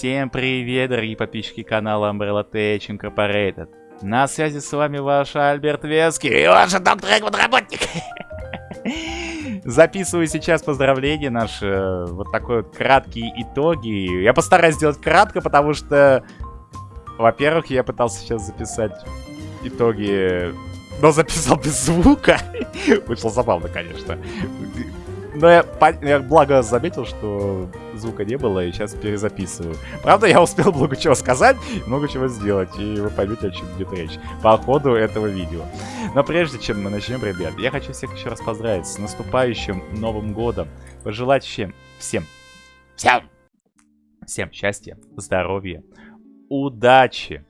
Всем привет, дорогие подписчики канала Umbrella Tech Incorporated. На связи с вами ваш Альберт Веский и ваш доктор Эгман Работник. Записываю сейчас поздравления наши, э, вот такой вот краткие итоги. Я постараюсь сделать кратко, потому что, во-первых, я пытался сейчас записать итоги, но записал без звука. Вышло забавно, конечно. Но я, я благо заметил, что звука не было, и сейчас перезаписываю. Правда, я успел много чего сказать, много чего сделать, и вы поймете, о чем идет речь по ходу этого видео. Но прежде чем мы начнем, ребят, я хочу всех еще раз поздравить с наступающим Новым Годом. Пожелать всем, всем, всем, всем счастья, здоровья, удачи,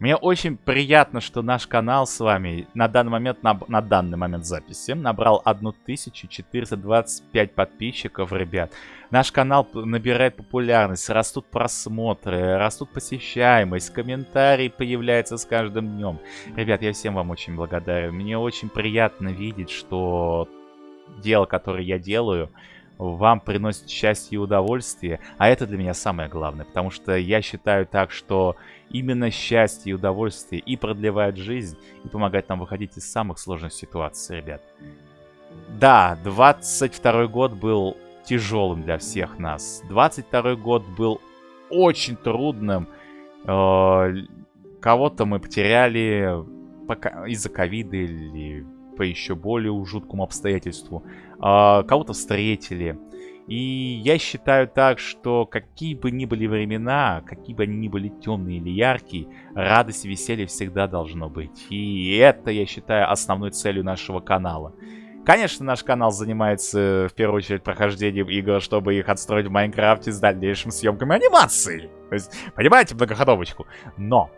мне очень приятно, что наш канал с вами на данный момент, на, на данный момент записи, набрал 1425 подписчиков, ребят. Наш канал набирает популярность, растут просмотры, растут посещаемость, комментарии появляются с каждым днем. Ребят, я всем вам очень благодарен. Мне очень приятно видеть, что дело, которое я делаю, вам приносит счастье и удовольствие, а это для меня самое главное, потому что я считаю так, что именно счастье и удовольствие и продлевает жизнь, и помогает нам выходить из самых сложных ситуаций, ребят. Да, 22 год был тяжелым для всех нас. 22 год был очень трудным. Э, кого-то мы потеряли из-за ковида или по еще более жуткому обстоятельству. А, кого-то встретили. И я считаю так, что какие бы ни были времена, какие бы они ни были темные или яркие, радость и веселье всегда должно быть. И это, я считаю, основной целью нашего канала. Конечно, наш канал занимается в первую очередь прохождением игр, чтобы их отстроить в Майнкрафте с дальнейшим съемками анимации. То есть, понимаете, многоходовочку. Но,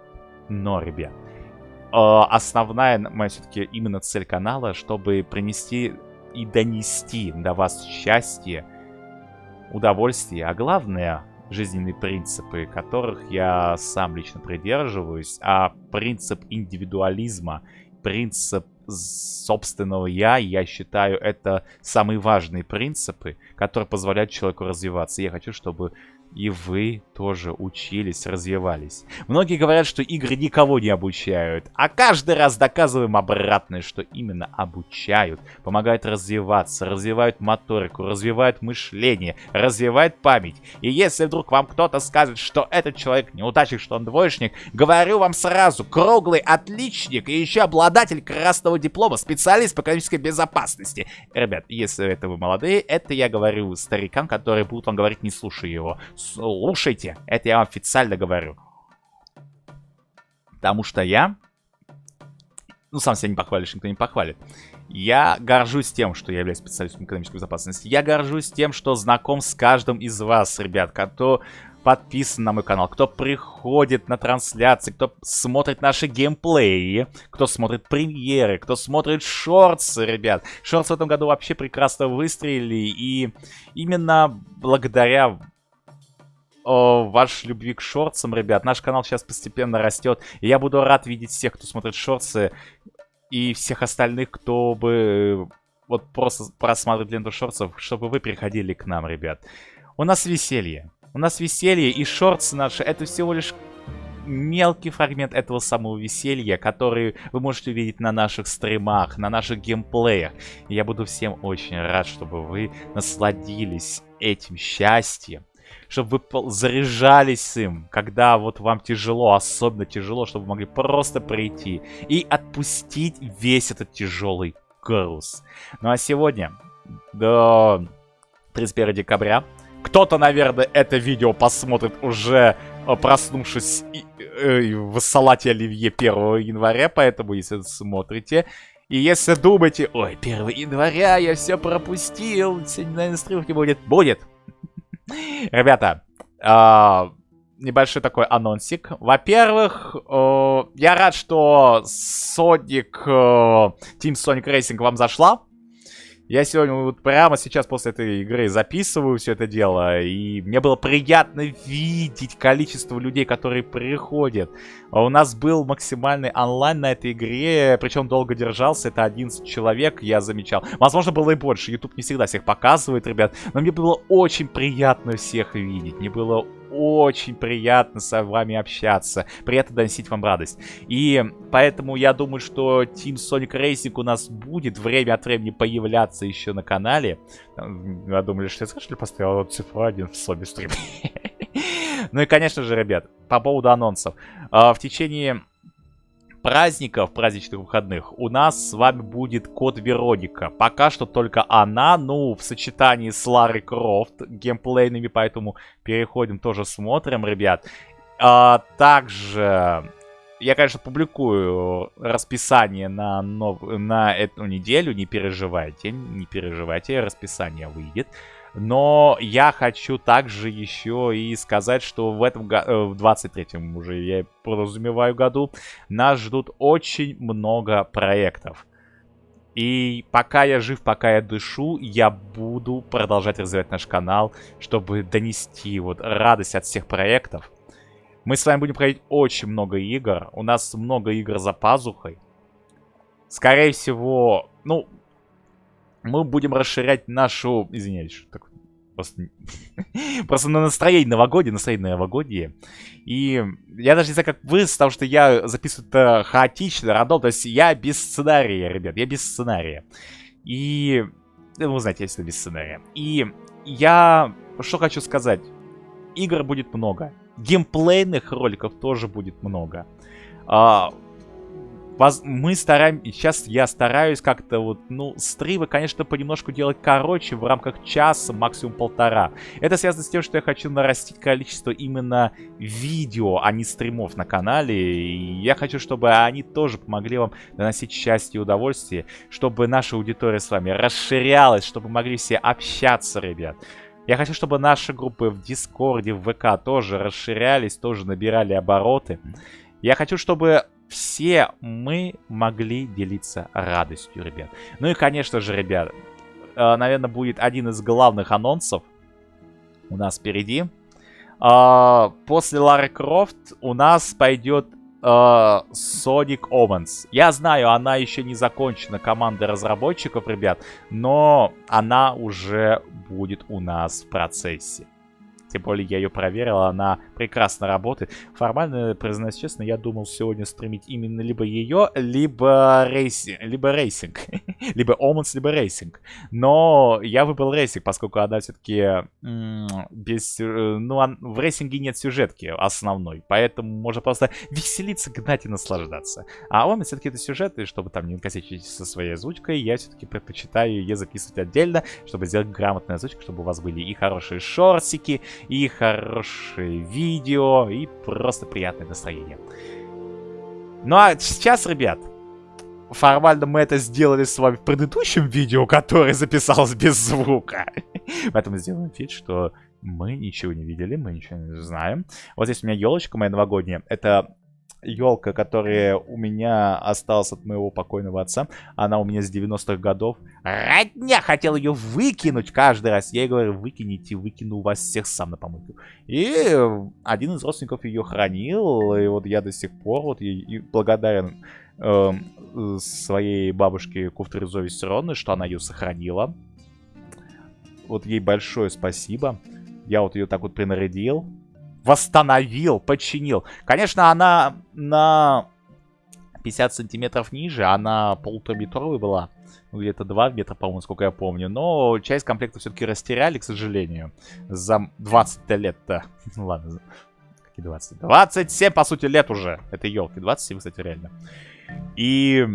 но, ребят, э, основная моя все-таки именно цель канала, чтобы принести и донести до вас счастье, удовольствие, а главное жизненные принципы, которых я сам лично придерживаюсь, а принцип индивидуализма, принцип собственного я, я считаю, это самые важные принципы, которые позволяют человеку развиваться. Я хочу, чтобы и вы тоже учились, развивались. Многие говорят, что игры никого не обучают, а каждый раз доказываем обратное, что именно обучают, помогают развиваться, развивают моторику, развивают мышление, развивают память. И если вдруг вам кто-то скажет, что этот человек неудачник, что он двоечник, говорю вам сразу, круглый отличник и еще обладатель красного диплома, специалист по экономической безопасности. Ребят, если это вы молодые, это я говорю старикам, которые будут вам говорить, не слушай его слушайте. Это я вам официально говорю. Потому что я... Ну, сам себя не похвалишь, никто не похвалит. Я горжусь тем, что я являюсь специалистом экономической безопасности. Я горжусь тем, что знаком с каждым из вас, ребят, кто подписан на мой канал, кто приходит на трансляции, кто смотрит наши геймплеи, кто смотрит премьеры, кто смотрит шортсы, ребят. Шортсы в этом году вообще прекрасно выстрелили, и именно благодаря о вашей любви к шорцам, ребят. Наш канал сейчас постепенно растет. И я буду рад видеть всех, кто смотрит шорцы. И всех остальных, кто бы вот просто просматривает ленту шорцев, чтобы вы приходили к нам, ребят. У нас веселье. У нас веселье и шорцы наши, это всего лишь мелкий фрагмент этого самого веселья, который вы можете увидеть на наших стримах, на наших геймплеях. И я буду всем очень рад, чтобы вы насладились этим счастьем чтобы вы заряжались им, когда вот вам тяжело, особенно тяжело, чтобы вы могли просто прийти и отпустить весь этот тяжелый груз. Ну а сегодня, до 31 декабря, кто-то, наверное, это видео посмотрит уже э, проснувшись э, в салате оливье 1 января, поэтому если смотрите, и если думаете, ой, 1 января я все пропустил, сегодня, наверное, стримки будет, будет. Ребята, э, небольшой такой анонсик. Во-первых, э, я рад, что Sonic, э, Team Sonic Racing вам зашла. Я сегодня вот прямо сейчас после этой игры записываю все это дело, и мне было приятно видеть количество людей, которые приходят. А у нас был максимальный онлайн на этой игре, причем долго держался, это 11 человек, я замечал. Возможно, было и больше, YouTube не всегда всех показывает, ребят, но мне было очень приятно всех видеть, мне было очень приятно с вами общаться. Приятно доносить вам радость. И поэтому я думаю, что Team Sonic Racing у нас будет время от времени появляться еще на канале. Я думали, что я слышали, поставил цифру 1 в Соби стрим. Ну и, конечно же, ребят, по поводу анонсов. А, в течение праздников, праздничных выходных, у нас с вами будет код Вероника. Пока что только она, ну, в сочетании с Ларри Крофт геймплейными, поэтому переходим, тоже смотрим, ребят. А, также я, конечно, публикую расписание на, нов... на эту неделю, не переживайте, не переживайте, расписание выйдет. Но я хочу также еще и сказать, что в этом э, в 23-м уже, я подразумеваю, году, нас ждут очень много проектов. И пока я жив, пока я дышу, я буду продолжать развивать наш канал, чтобы донести вот радость от всех проектов. Мы с вами будем проходить очень много игр. У нас много игр за пазухой. Скорее всего, ну, мы будем расширять нашу... Извиняюсь, так, просто... просто на настроение новогоднее, настроение новогоднее. И я даже не знаю, как вы, потому что я записываю это хаотично, рандом, то есть я без сценария, ребят, я без сценария. И... Ну, вы знаете, я всегда без сценария. И я... Что хочу сказать. Игр будет много. Геймплейных роликов тоже будет много. А, мы стараемся, сейчас я стараюсь как-то вот, ну, стримы, конечно, понемножку делать короче, в рамках часа, максимум полтора. Это связано с тем, что я хочу нарастить количество именно видео, а не стримов на канале. И я хочу, чтобы они тоже помогли вам доносить счастье и удовольствие, чтобы наша аудитория с вами расширялась, чтобы могли все общаться, ребят. Я хочу, чтобы наши группы в Дискорде, в ВК тоже расширялись, тоже набирали обороты. Я хочу, чтобы все мы могли делиться радостью, ребят. Ну и, конечно же, ребят, э, наверное, будет один из главных анонсов у нас впереди. Э, после Лары Крофт у нас пойдет э, Sonic Omens. Я знаю, она еще не закончена командой разработчиков, ребят, но она уже будет у нас в процессе. Тем более я ее проверил, она прекрасно работает. Формально, признаюсь честно, я думал сегодня стримить именно либо ее, либо racing. Либо racing. либо Оманс, либо racing. Но я выбрал racing, поскольку она все-таки без... Ну, в racing е нет сюжетки основной. Поэтому можно просто веселиться, гнать и наслаждаться. А он все-таки это сюжеты, чтобы там не косячить со своей озвучкой, я все-таки предпочитаю ее записывать отдельно, чтобы сделать грамотную озвучку, чтобы у вас были и хорошие шортики, и хорошие видео, и просто приятное настроение. Ну а сейчас, ребят, формально мы это сделали с вами в предыдущем видео, которое записалось без звука. Поэтому сделаем вид, что мы ничего не видели, мы ничего не знаем. Вот здесь у меня елочка моя новогодняя. Это елка, которая у меня осталась от моего покойного отца. Она у меня с 90-х годов. Родня хотел ее выкинуть каждый раз. Я ей говорю, выкините, выкину вас всех сам на помойку. И один из родственников ее хранил. И вот я до сих пор вот и благодарен э, своей бабушке Куфтризове Сироны, что она ее сохранила. Вот ей большое спасибо. Я вот ее так вот принарядил восстановил, починил. Конечно, она на 50 сантиметров ниже, она полутораметровой была. Ну, где-то 2 метра, по-моему, сколько я помню. Но часть комплекта все-таки растеряли, к сожалению. За 20 лет-то. Ну ладно, какие 20? 27, по сути, лет уже этой елки. 27, кстати, реально. И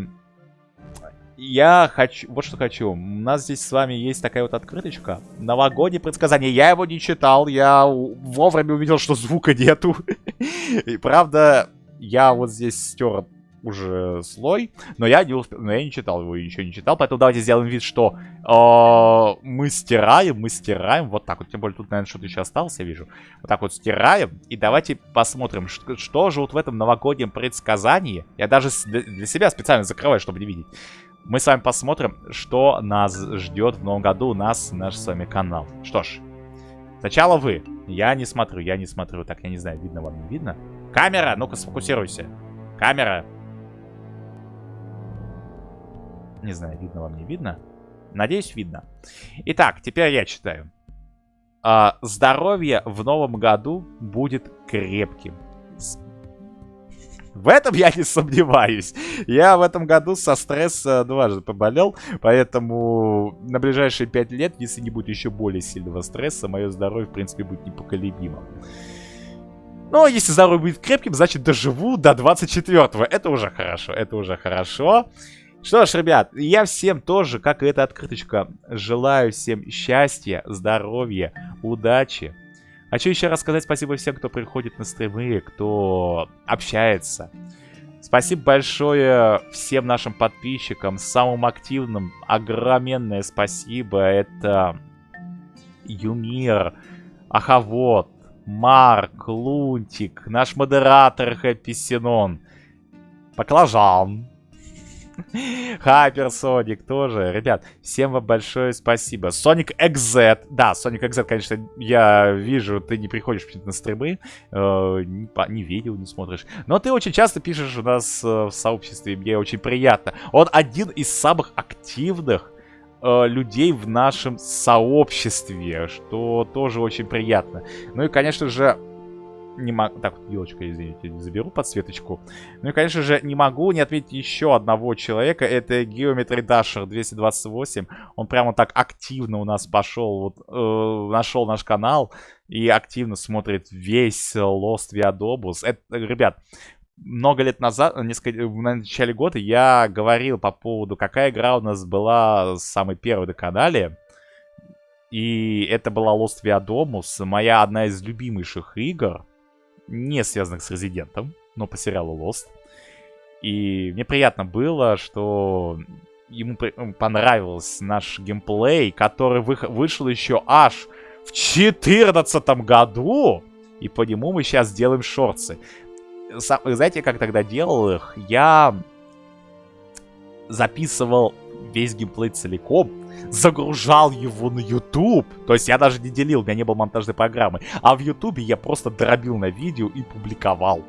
я хочу... Вот что хочу. У нас здесь с вами есть такая вот открыточка. Новогоднее предсказание. Я его не читал. Я вовремя увидел, что звука нету. И правда, я вот здесь стер уже слой, но я не успел, но я не читал его, ничего не читал, поэтому давайте сделаем вид, что э, мы стираем, мы стираем, вот так вот, тем более тут, наверное, что-то еще осталось, я вижу, вот так вот стираем, и давайте посмотрим, что, что же вот в этом новогоднем предсказании, я даже для себя специально закрываю, чтобы не видеть, мы с вами посмотрим, что нас ждет в новом году, у нас наш с вами канал. Что ж, сначала вы. Я не смотрю, я не смотрю. Так, я не знаю, видно вам, не видно? Камера, ну-ка сфокусируйся. Камера. Не знаю, видно вам, не видно. Надеюсь, видно. Итак, теперь я читаю. А, здоровье в новом году будет крепким. В этом я не сомневаюсь. Я в этом году со стресса дважды поболел, поэтому на ближайшие пять лет, если не будет еще более сильного стресса, мое здоровье, в принципе, будет непоколебимо. Но если здоровье будет крепким, значит доживу до 24-го. Это уже хорошо, это уже хорошо. Что ж, ребят, я всем тоже, как и эта открыточка, желаю всем счастья, здоровья, удачи. Хочу еще раз сказать спасибо всем, кто приходит на стримы, кто общается. Спасибо большое всем нашим подписчикам, самым активным, огроменное спасибо. Это Юмир, Ахавод, Марк, Лунтик, наш модератор Хэппи Синон, Баклажан, Хайперсоник тоже. Ребят, всем вам большое спасибо. Sonic XZ. Да, Sonic XZ, конечно, я вижу, ты не приходишь на стримы, э, не, видео не смотришь. Но ты очень часто пишешь у нас э, в сообществе, мне очень приятно. Он один из самых активных э, людей в нашем сообществе, что тоже очень приятно. Ну и, конечно же, не могу... Так, елочка, извините, заберу подсветочку. Ну и, конечно же, не могу не отметить еще одного человека. Это Geometry Dasher 228. Он прямо так активно у нас пошел, вот, э, нашел наш канал и активно смотрит весь Lost Viadobus. Это, ребят, много лет назад, несколько, в начале года я говорил по поводу, какая игра у нас была самой первой на канале. И это была Lost Viadomus, моя одна из любимейших игр не связанных с Резидентом, но по сериалу Lost. И мне приятно было, что ему понравился наш геймплей, который вы вышел еще аж в 2014 году. И по нему мы сейчас делаем шорты. Сам, знаете, как тогда делал их? Я записывал весь геймплей целиком, загружал его на YouTube. То есть я даже не делил, у меня не было монтажной программы. А в YouTube я просто дробил на видео и публиковал.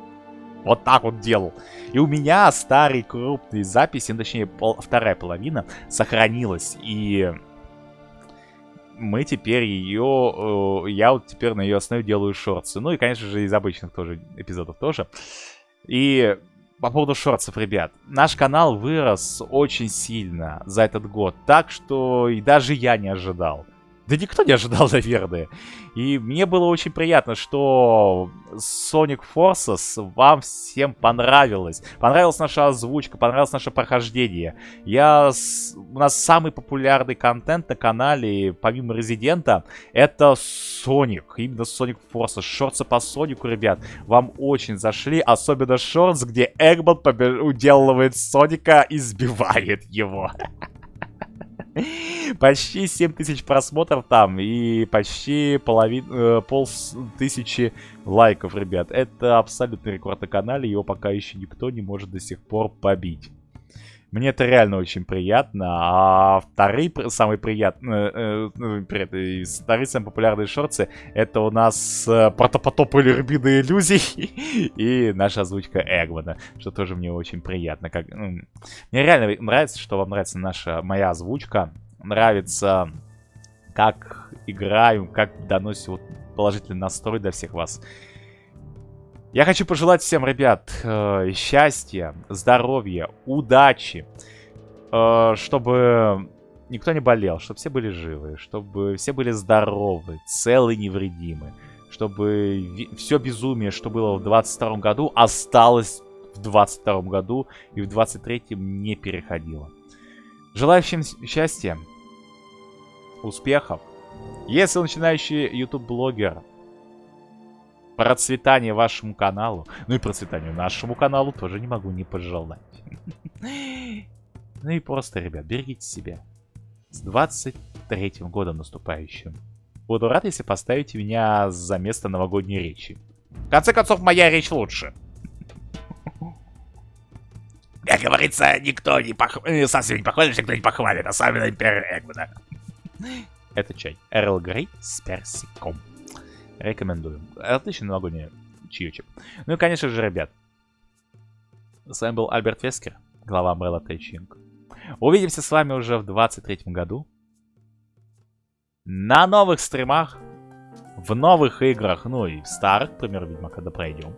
Вот так вот делал. И у меня старые крупные записи, ну, точнее пол, вторая половина, сохранилась. И мы теперь ее... Э, я вот теперь на ее основе делаю шорты. Ну и, конечно же, из обычных тоже эпизодов тоже. И по поводу шортсов, ребят. Наш канал вырос очень сильно за этот год. Так что и даже я не ожидал. Да никто не ожидал, наверное. И мне было очень приятно, что Sonic Forces вам всем понравилось. Понравилась наша озвучка, понравилось наше прохождение. Я... У нас самый популярный контент на канале, помимо Резидента, это Sonic. Именно Sonic Forces. Шорты по Сонику, ребят, вам очень зашли. Особенно шортс, где Эгман побеж... уделывает Соника и сбивает его. Почти 7 тысяч просмотров там и почти половина, э, пол тысячи лайков, ребят. Это абсолютный рекорд на канале, его пока еще никто не может до сих пор побить. Мне это реально очень приятно. А вторые самые приятные, э, э, э вторые самые популярные шорты, это у нас протопотоп или рубины иллюзий и наша озвучка Эгмана, что тоже мне очень приятно. Как, ну, мне реально нравится, что вам нравится наша, моя озвучка. Нравится, как играю, как доносим вот положительный настрой для всех вас. Я хочу пожелать всем, ребят, э, счастья, здоровья, удачи, э, чтобы никто не болел, чтобы все были живы, чтобы все были здоровы, целы, невредимы, чтобы все безумие, что было в 22 году, осталось в 22 году и в 23 не переходило. Желаю всем счастья, успехов. Если начинающий YouTube-блогер, процветания вашему каналу. Ну и процветанию нашему каналу тоже не могу не пожелать. Ну и просто, ребят, берегите себя. С 23-м годом наступающим. Буду рад, если поставите меня за место новогодней речи. В конце концов, моя речь лучше. Как говорится, никто не пох... Э, совсем не похвалит, никто не похвалит, особенно Империя Эгмана. Это чай. Эрл Грей с персиком. Рекомендую. Отличный новогодний чаечек. Ну и, конечно же, ребят. С вами был Альберт Вескер, глава Umbrella Тайчинг. Увидимся с вами уже в 23 году. На новых стримах. в новых играх, ну и в старых, к примеру, видимо, когда пройдем.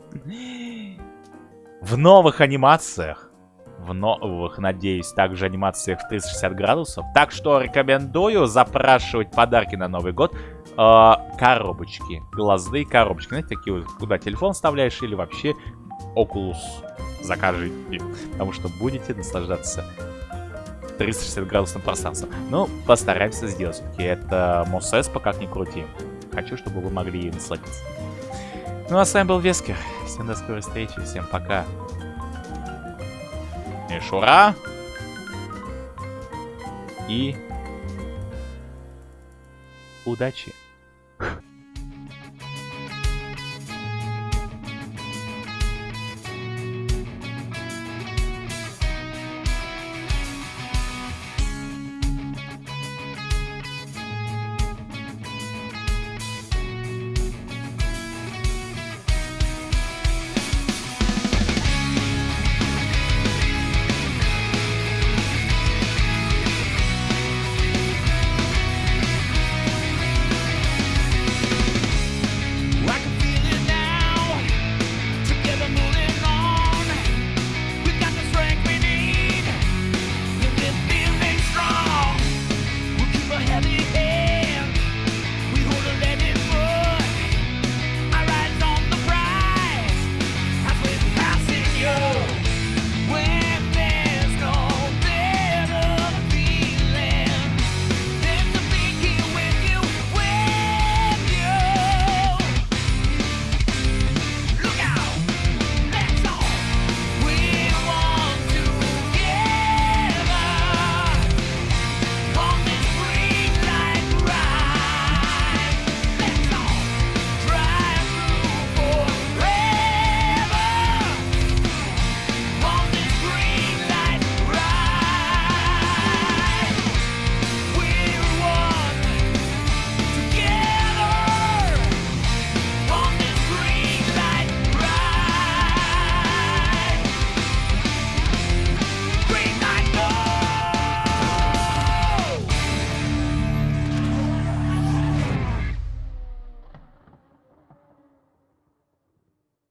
В новых анимациях. В новых, надеюсь, также анимациях в 360 градусов. Так что рекомендую запрашивать подарки на Новый год. Э, коробочки. Глазные коробочки. Знаете, такие вот, куда телефон вставляешь или вообще Oculus закажите. Потому что будете наслаждаться 360 градусным пространством. Ну, постараемся сделать все-таки. Это Мосеспа, как ни крути. Хочу, чтобы вы могли насладиться. Ну, а с вами был Вескер. Всем до скорой встречи. Всем пока. Мишура. И удачи.